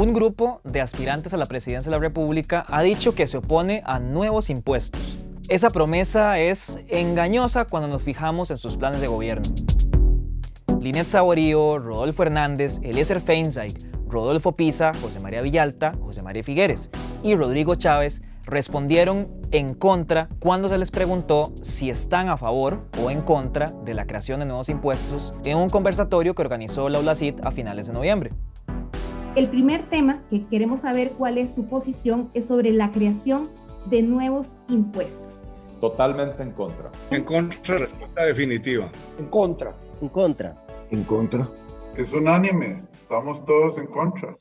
Un grupo de aspirantes a la presidencia de la República ha dicho que se opone a nuevos impuestos. Esa promesa es engañosa cuando nos fijamos en sus planes de gobierno. Linet Saborío, Rodolfo Hernández, Eliezer Feinstein, Rodolfo Pisa, José María Villalta, José María Figueres y Rodrigo Chávez respondieron en contra cuando se les preguntó si están a favor o en contra de la creación de nuevos impuestos en un conversatorio que organizó la ULACIT a finales de noviembre. El primer tema que queremos saber cuál es su posición es sobre la creación de nuevos impuestos. Totalmente en contra. En contra, respuesta definitiva. En contra. En contra. En contra. Es unánime, estamos todos en contra.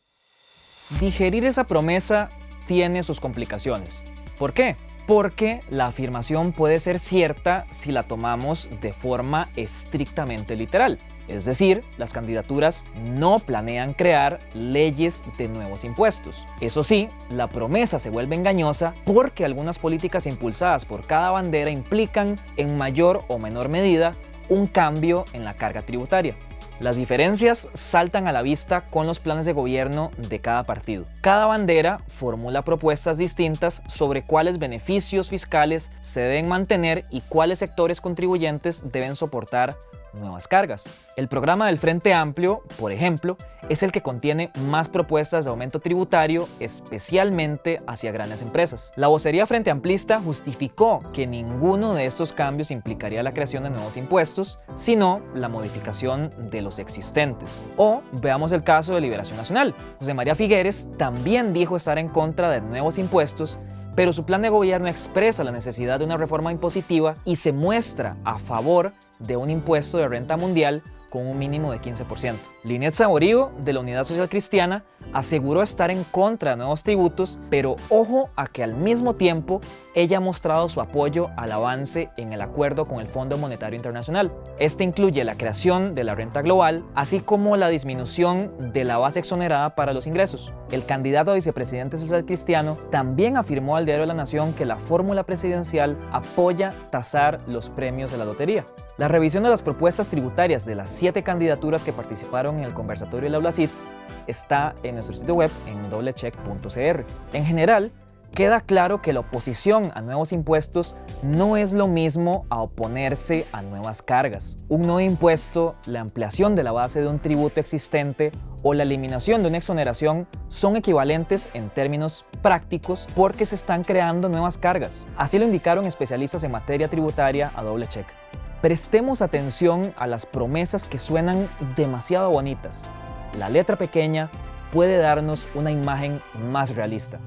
Digerir esa promesa tiene sus complicaciones. ¿Por qué? Porque la afirmación puede ser cierta si la tomamos de forma estrictamente literal. Es decir, las candidaturas no planean crear leyes de nuevos impuestos. Eso sí, la promesa se vuelve engañosa porque algunas políticas impulsadas por cada bandera implican en mayor o menor medida un cambio en la carga tributaria. Las diferencias saltan a la vista con los planes de gobierno de cada partido. Cada bandera formula propuestas distintas sobre cuáles beneficios fiscales se deben mantener y cuáles sectores contribuyentes deben soportar nuevas cargas. El programa del Frente Amplio, por ejemplo, es el que contiene más propuestas de aumento tributario, especialmente hacia grandes empresas. La vocería Frente Amplista justificó que ninguno de estos cambios implicaría la creación de nuevos impuestos, sino la modificación de los existentes. O veamos el caso de Liberación Nacional. José María Figueres también dijo estar en contra de nuevos impuestos, pero su plan de gobierno expresa la necesidad de una reforma impositiva y se muestra a favor de un impuesto de renta mundial con un mínimo de 15%. Linet Saborío, de la Unidad Social Cristiana, aseguró estar en contra de nuevos tributos, pero ojo a que al mismo tiempo ella ha mostrado su apoyo al avance en el acuerdo con el Fondo Monetario Internacional. Este incluye la creación de la renta global, así como la disminución de la base exonerada para los ingresos. El candidato a vicepresidente social cristiano también afirmó al Diario de la Nación que la fórmula presidencial apoya tasar los premios de la lotería. La revisión de las propuestas tributarias de las siete candidaturas que participaron en el conversatorio del Aula CID está en nuestro sitio web en doblecheck.cr. En general, queda claro que la oposición a nuevos impuestos no es lo mismo a oponerse a nuevas cargas. Un nuevo impuesto, la ampliación de la base de un tributo existente o la eliminación de una exoneración son equivalentes en términos prácticos porque se están creando nuevas cargas. Así lo indicaron especialistas en materia tributaria a doble check. Prestemos atención a las promesas que suenan demasiado bonitas. La letra pequeña puede darnos una imagen más realista.